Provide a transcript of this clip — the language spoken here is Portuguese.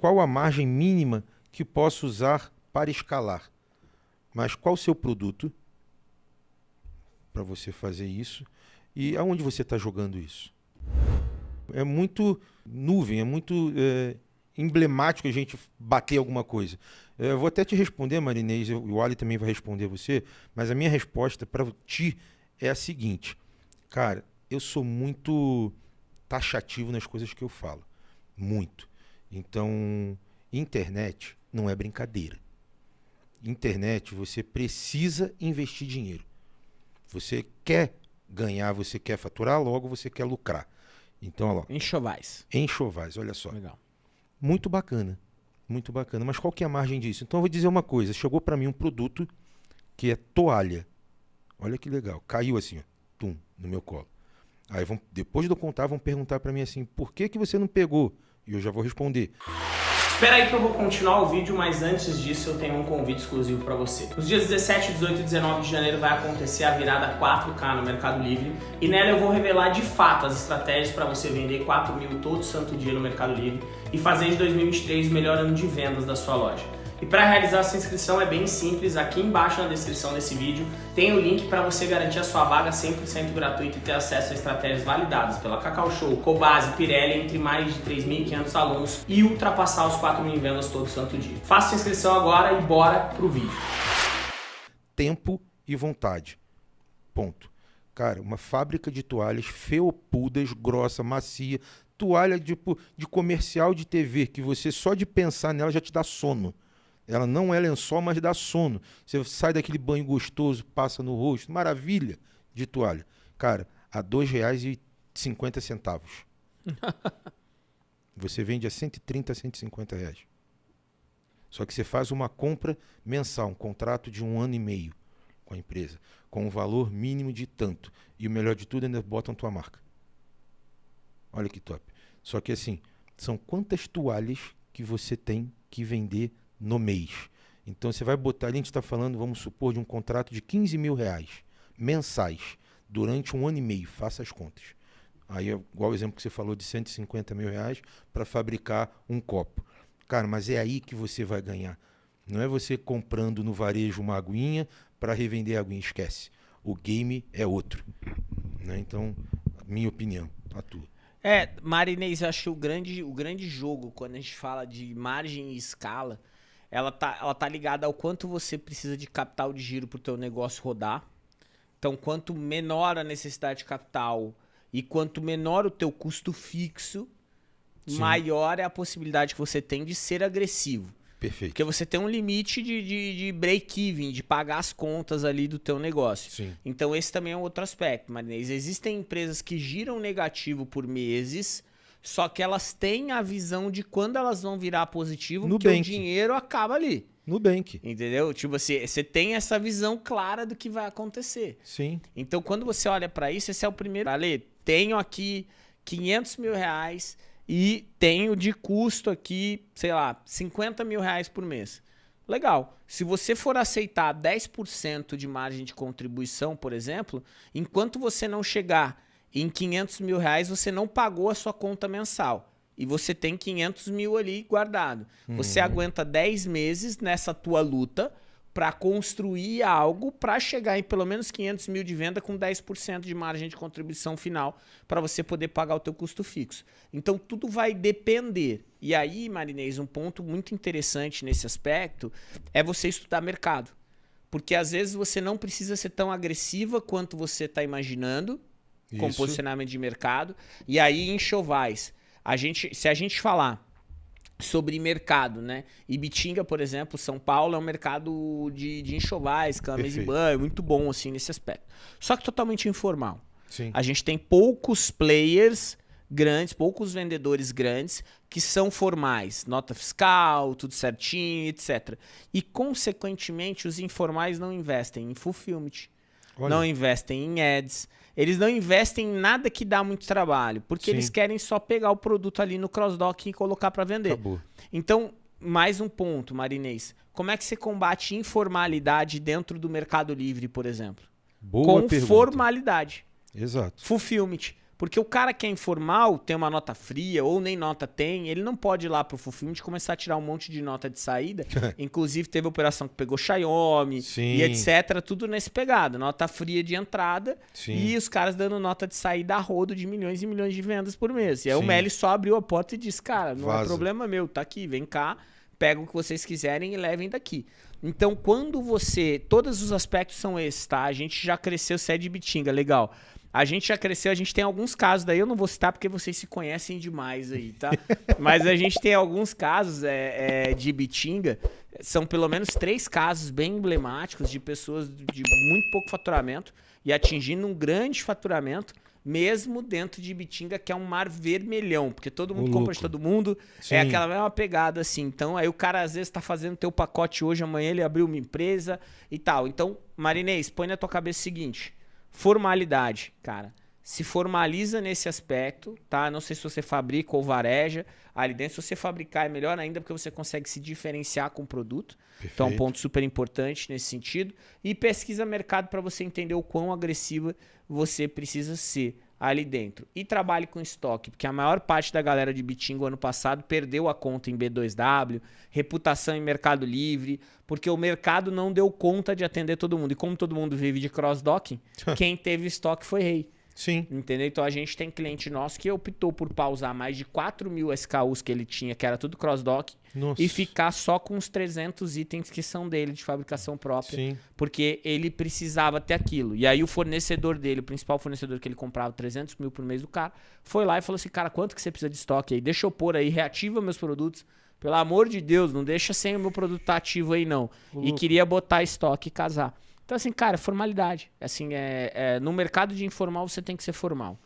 qual a margem mínima que posso usar para escalar. Mas qual o seu produto para você fazer isso e aonde você está jogando isso? É muito nuvem, é muito é, emblemático a gente bater alguma coisa. É, eu vou até te responder, Marinês, e o Ali também vai responder você, mas a minha resposta para ti é a seguinte. Cara, eu sou muito taxativo nas coisas que eu falo. Muito. Então, internet não é brincadeira. Internet, você precisa investir dinheiro. Você quer ganhar, você quer faturar, logo você quer lucrar. Então, olha lá. Enxovais. Enxovais, olha só. Legal. Muito bacana. Muito bacana. Mas qual que é a margem disso? Então eu vou dizer uma coisa. Chegou para mim um produto que é toalha. Olha que legal. Caiu assim, ó, tum, no meu colo. Aí vão, depois de eu contar, vão perguntar para mim assim, por que, que você não pegou? E eu já vou responder. Espera aí que eu vou continuar o vídeo, mas antes disso eu tenho um convite exclusivo para você. Nos dias 17, 18 e 19 de janeiro vai acontecer a virada 4K no Mercado Livre e nela eu vou revelar de fato as estratégias para você vender 4 mil todo santo dia no Mercado Livre e fazer de 2023 o melhor ano de vendas da sua loja. E para realizar essa inscrição é bem simples, aqui embaixo na descrição desse vídeo tem o link para você garantir a sua vaga 100% gratuita e ter acesso a estratégias validadas pela Cacau Show, Cobase, Pirelli, entre mais de 3.500 alunos e ultrapassar os 4 mil vendas todo santo dia. Faça a inscrição agora e bora pro vídeo. Tempo e vontade. Ponto. Cara, uma fábrica de toalhas felpudas, grossa, macia, toalha tipo, de comercial de TV, que você só de pensar nela já te dá sono. Ela não é lençol, mas dá sono. Você sai daquele banho gostoso, passa no rosto, maravilha de toalha. Cara, a R$ 2,50. você vende a 130 a 150 reais. Só que você faz uma compra mensal, um contrato de um ano e meio com a empresa, com um valor mínimo de tanto. E o melhor de tudo, ainda botam tua marca. Olha que top. Só que assim, são quantas toalhas que você tem que vender no mês. Então você vai botar, a gente está falando, vamos supor, de um contrato de 15 mil reais mensais durante um ano e meio, faça as contas. Aí, é igual o exemplo que você falou de 150 mil reais para fabricar um copo. Cara, mas é aí que você vai ganhar. Não é você comprando no varejo uma aguinha para revender a aguinha, esquece. O game é outro. Né? Então, minha opinião, a tua. É, Marinês, eu acho que o grande, o grande jogo, quando a gente fala de margem e escala, ela tá, ela tá ligada ao quanto você precisa de capital de giro para o teu negócio rodar. Então, quanto menor a necessidade de capital e quanto menor o teu custo fixo, Sim. maior é a possibilidade que você tem de ser agressivo. Perfeito. Porque você tem um limite de, de, de break-even, de pagar as contas ali do teu negócio. Sim. Então esse também é um outro aspecto, Marinês. Existem empresas que giram negativo por meses, só que elas têm a visão de quando elas vão virar positivo, porque o dinheiro acaba ali. Nubank. Entendeu? Tipo, você, você tem essa visão clara do que vai acontecer. Sim. Então, quando você olha para isso, esse é o primeiro. Ale, tenho aqui 500 mil reais e tenho de custo aqui, sei lá, 50 mil reais por mês. Legal. Se você for aceitar 10% de margem de contribuição, por exemplo, enquanto você não chegar em 500 mil reais, você não pagou a sua conta mensal. E você tem 500 mil ali guardado. Uhum. Você aguenta 10 meses nessa tua luta para construir algo para chegar em pelo menos 500 mil de venda com 10% de margem de contribuição final para você poder pagar o teu custo fixo. Então tudo vai depender. E aí, Marinês, um ponto muito interessante nesse aspecto é você estudar mercado. Porque às vezes você não precisa ser tão agressiva quanto você está imaginando com Isso. posicionamento de mercado. E aí, enxovais. A gente, se a gente falar sobre mercado, né? Ibitinga, por exemplo, São Paulo é um mercado de, de enxovais, camas e banho, muito bom assim nesse aspecto. Só que totalmente informal. Sim. A gente tem poucos players grandes, poucos vendedores grandes que são formais, nota fiscal, tudo certinho, etc. E consequentemente os informais não investem em fulfillment, Olha. não investem em ads, eles não investem em nada que dá muito trabalho, porque Sim. eles querem só pegar o produto ali no cross-dock e colocar para vender. Acabou. Então, mais um ponto, Marinês. Como é que você combate informalidade dentro do Mercado Livre, por exemplo? Boa Com pergunta. formalidade. Exato. Fulfillment. Porque o cara que é informal, tem uma nota fria ou nem nota tem, ele não pode ir lá pro Fulfillment e começar a tirar um monte de nota de saída. Inclusive, teve operação que pegou Xiaomi Sim. e etc. Tudo nesse pegado. Nota fria de entrada Sim. e os caras dando nota de saída a rodo de milhões e milhões de vendas por mês. E aí o Sim. Meli só abriu a porta e disse, cara, não é Vaza. problema meu, tá aqui, vem cá, pega o que vocês quiserem e levem daqui. Então, quando você. Todos os aspectos são esses, tá? A gente já cresceu, você é de Bitinga, legal. A gente já cresceu, a gente tem alguns casos daí, eu não vou citar porque vocês se conhecem demais aí, tá? Mas a gente tem alguns casos é, é, de Bitinga, são pelo menos três casos bem emblemáticos de pessoas de muito pouco faturamento e atingindo um grande faturamento, mesmo dentro de Bitinga, que é um mar vermelhão, porque todo mundo Ô, compra de louco. todo mundo, Sim. é aquela mesma pegada assim. Então, aí o cara às vezes tá fazendo teu pacote hoje, amanhã ele abriu uma empresa e tal. Então, Marinês, põe na tua cabeça o seguinte: formalidade, cara. Se formaliza nesse aspecto, tá? Não sei se você fabrica ou vareja. Ali dentro, se você fabricar, é melhor ainda, porque você consegue se diferenciar com o produto. Então, é um Perfeito. ponto super importante nesse sentido. E pesquisa mercado para você entender o quão agressiva você precisa ser ali dentro. E trabalhe com estoque, porque a maior parte da galera de Bitingo ano passado perdeu a conta em B2W, reputação em Mercado Livre, porque o mercado não deu conta de atender todo mundo. E como todo mundo vive de cross-docking, quem teve estoque foi rei. Sim. Entendeu? Então a gente tem cliente nosso que optou por pausar mais de 4 mil SKUs que ele tinha, que era tudo cross-dock, e ficar só com os 300 itens que são dele, de fabricação própria. Sim. Porque ele precisava ter aquilo. E aí o fornecedor dele, o principal fornecedor que ele comprava 300 mil por mês do cara, foi lá e falou assim, cara, quanto que você precisa de estoque aí? Deixa eu pôr aí, reativa meus produtos. Pelo amor de Deus, não deixa sem o meu produto tá ativo aí não. E queria botar estoque e casar. Então assim, cara, formalidade. Assim, é, é, no mercado de informal você tem que ser formal.